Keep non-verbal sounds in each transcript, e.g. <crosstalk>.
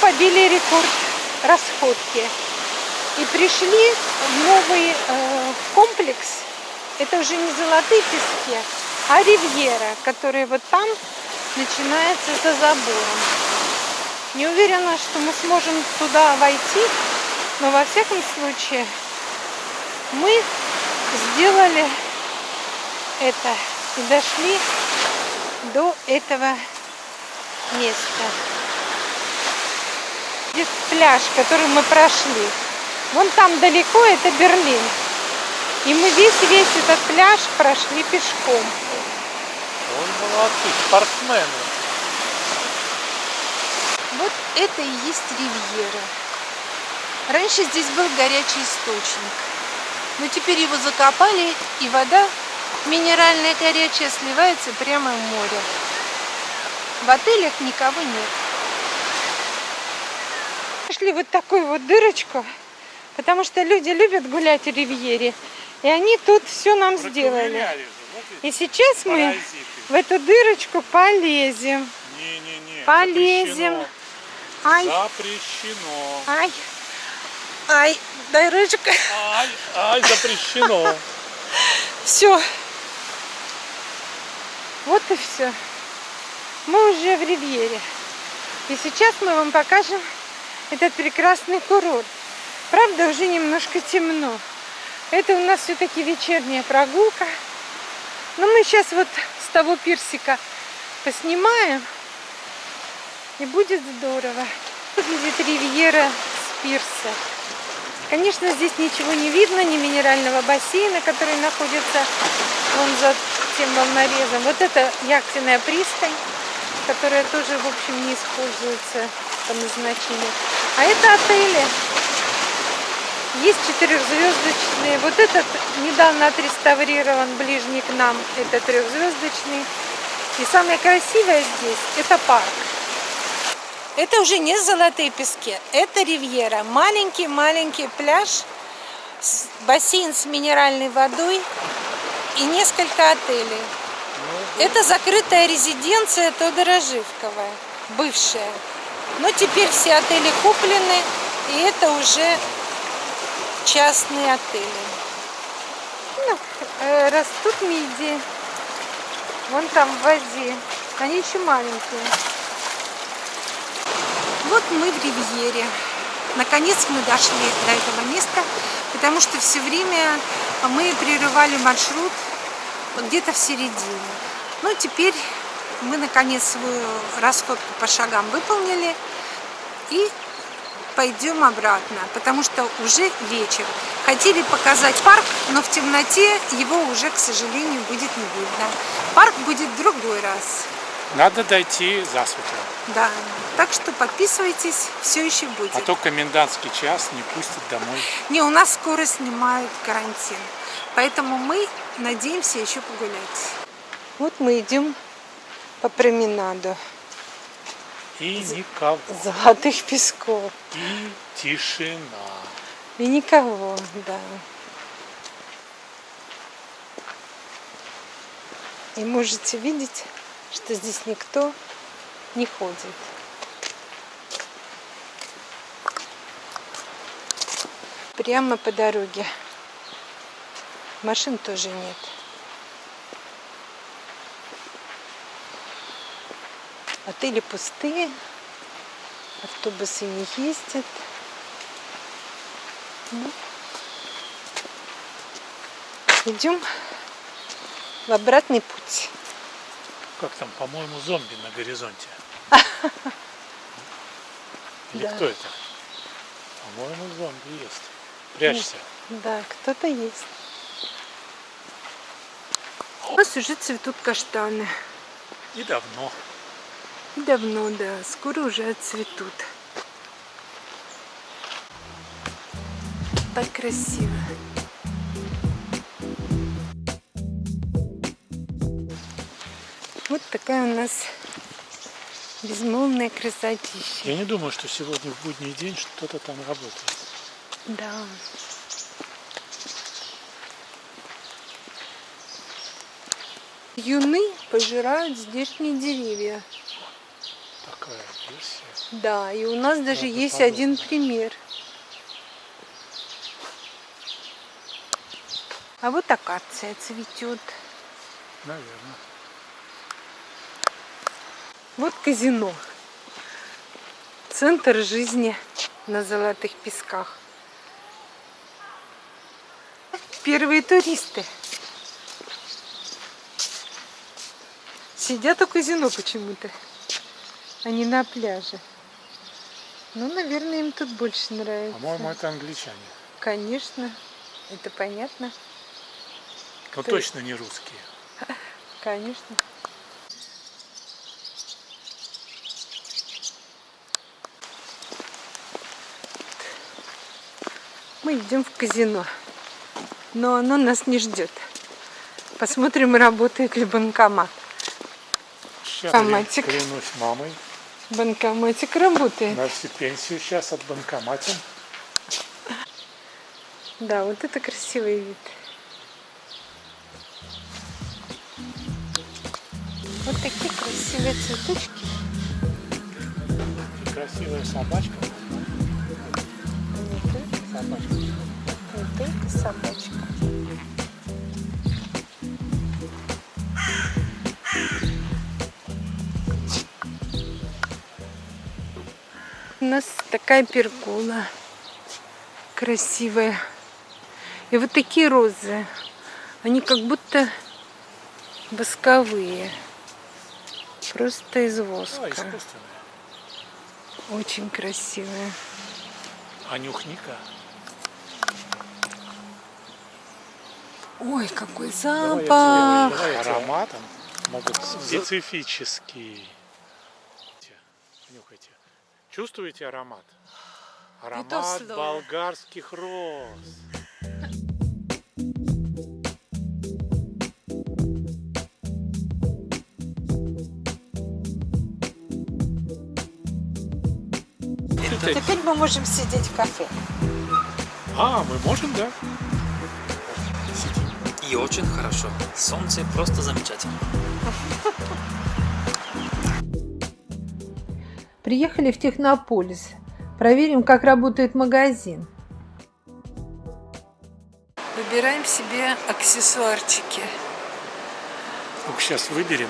побили рекорд расходки. И пришли в новый э, комплекс. Это уже не золотые пески, а ривьера, который вот там начинается за забором. Не уверена, что мы сможем туда войти, но во всяком случае мы сделали это и дошли до этого места. Здесь пляж, который мы прошли. Вон там далеко это Берлин. И мы весь-весь этот пляж прошли пешком. Он молодцы, спортсмены. Вот это и есть ривьера. Раньше здесь был горячий источник. Но теперь его закопали, и вода минеральная горячая сливается прямо в море. В отелях никого нет. Нашли вот такую вот дырочку, потому что люди любят гулять в ривьере. И они тут все нам сделали. И сейчас мы в эту дырочку полезем. Не-не-не. Полезем. запрещено. Ай, Запрещено. ай, ай, дырочка. Ай, ай, запрещено. Все. Вот и все. Мы уже в Ривьере. И сейчас мы вам покажем этот прекрасный курорт. Правда, уже немножко темно. Это у нас все-таки вечерняя прогулка. Но мы сейчас вот с того пирсика поснимаем. И будет здорово. Выглядит ривьера с пирса. Конечно, здесь ничего не видно, ни минерального бассейна, который находится вон за тем волнорезом. Вот это яхтенная пристань, которая тоже, в общем, не используется по назначению. А это отели. Есть четырехзвездочные. Вот этот недавно отреставрирован ближний к нам. Это трехзвездочный. И самое красивое здесь это парк. Это уже не золотые пески, это ривьера. Маленький-маленький пляж, бассейн с минеральной водой и несколько отелей. Это закрытая резиденция Тодора Живкова, бывшая. Но теперь все отели куплены, и это уже частные отели. Ну, э, растут мидии. Вон там в воде. Они еще маленькие. Вот мы в Ривьере. Наконец мы дошли до этого места, потому что все время мы прерывали маршрут где-то в середине. Ну, теперь мы наконец свою расходку по шагам выполнили и пойдем обратно, потому что уже вечер. Хотели показать парк, но в темноте его уже, к сожалению, будет не видно. Парк будет в другой раз. Надо дойти засветло. Да, так что подписывайтесь, все еще будет. А то комендантский час не пустят домой. Не, у нас скоро снимают карантин, поэтому мы надеемся еще погулять. Вот мы идем по променаду И никого. золотых песков. И тишина. И никого, да. И можете видеть, что здесь никто не ходит. Прямо по дороге. Машин тоже нет. Отели пустые, автобусы не ездят. Ну, Идем в обратный путь. Как там, по-моему, зомби на горизонте. <laughs> Или Да. кто это? По-моему, зомби есть. Прячься. Да, кто-то есть. У нас уже цветут каштаны. И давно. Давно, да. Скоро уже отцветут. Так красиво. Вот такая у нас безмолвная красотища. Я не думаю, что сегодня в будний день что-то там работает. Да. Юны пожирают здешние деревья. Так такая версия. Да, и у нас даже Правда, есть подобно. один пример. А вот акация цветет. Наверное. Вот казино. Центр жизни на Золотых Песках. Первые туристы. Сидят у казино почему-то, а не на пляже. Ну, наверное, им тут больше нравится. По-моему, это англичане. Конечно, это понятно. Но Кто- точно не русские. <laughs> Конечно. Мы идем в казино, но оно нас не ждет. Посмотрим, работает ли банкомат. Сейчас Банкоматик. клянусь мамой. Банкоматик работает. На всю пенсию сейчас от банкомата. Да, вот это красивый вид. Вот такие красивые цветочки. И красивая собачка. Не только, Собачка. не только собачка. У нас такая пергола красивая. И вот такие розы. Они как будто восковые. Просто из воска. искусственная. Очень красивые. А нюхника. Ой, какой Давай запах! тебе- давай Ароматом могут специфический. Нюхайте. Чувствуете аромат? Аромат болгарских роз. Теперь мы можем сидеть в кафе. А, мы можем, да? Сидим. И очень хорошо. Солнце просто замечательно. <laughs> Приехали в Технополис. Проверим, как работает магазин. Выбираем себе аксессуарчики. Ну, сейчас выберем.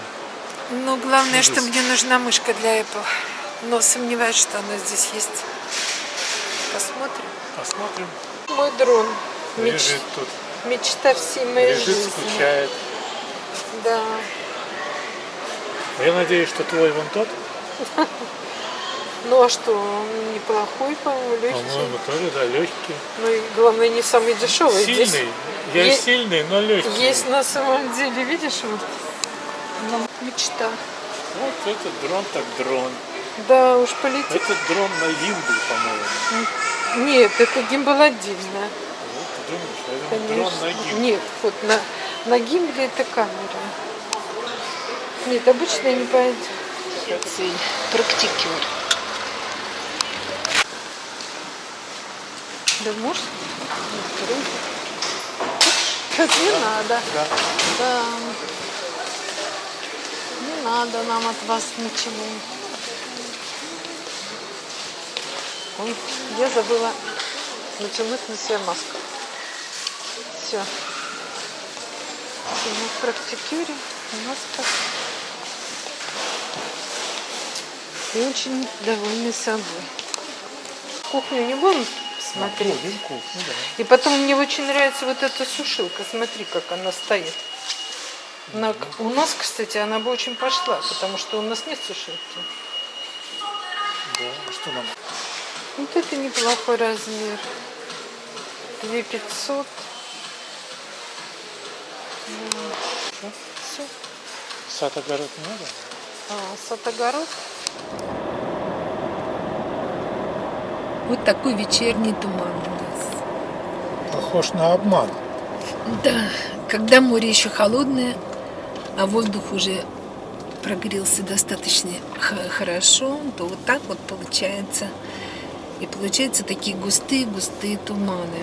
Но главное, что Ужас. мне нужна мышка для Apple. Но сомневаюсь, что она здесь есть. Посмотрим. Посмотрим. Мой дрон. Меч- Лежит тут. Мечта всей моей Лежит, жизни. скучает. Да. Я надеюсь, что твой вон тот, <laughs> Ну а что, он неплохой, по-моему, легкий. по-моему, тоже, да, легкий. Ну и главное, не самый дешевый. Здесь Сильный. Я Е- сильный, но легкий. Есть на самом деле, видишь, вот ну, мечта. Вот этот дрон так дрон. Да, уж полетит. Этот дрон на гимбл, по-моему. Нет, это гимбал отдельно. Вот, ты думаешь, это дрон на Конечно. гимбл. Нет, вот на, на гимбле это камера. Нет, обычно не пойдет. Практикер. Да можешь? Нет, не надо. Да. Да. Не надо нам от вас ничего. Ой, я забыла натянуть на себя маску. Все. Мы в практикюре, маска. И очень довольны собой. Кухню не будем смотреть? Будем кухню, да. И потом мне очень нравится вот эта сушилка. Смотри, как она стоит. На- у нас, кстати, она бы очень пошла, потому что у нас нет сушилки. Да, а что нам? Вот это неплохой размер. 2 500. Все. Сад огород не надо? А, сад-огород. Вот такой вечерний туман у нас. Похож на обман. Да, когда море еще холодное, а воздух уже прогрелся достаточно хорошо, то вот так вот получается. И получаются такие густые-густые туманы.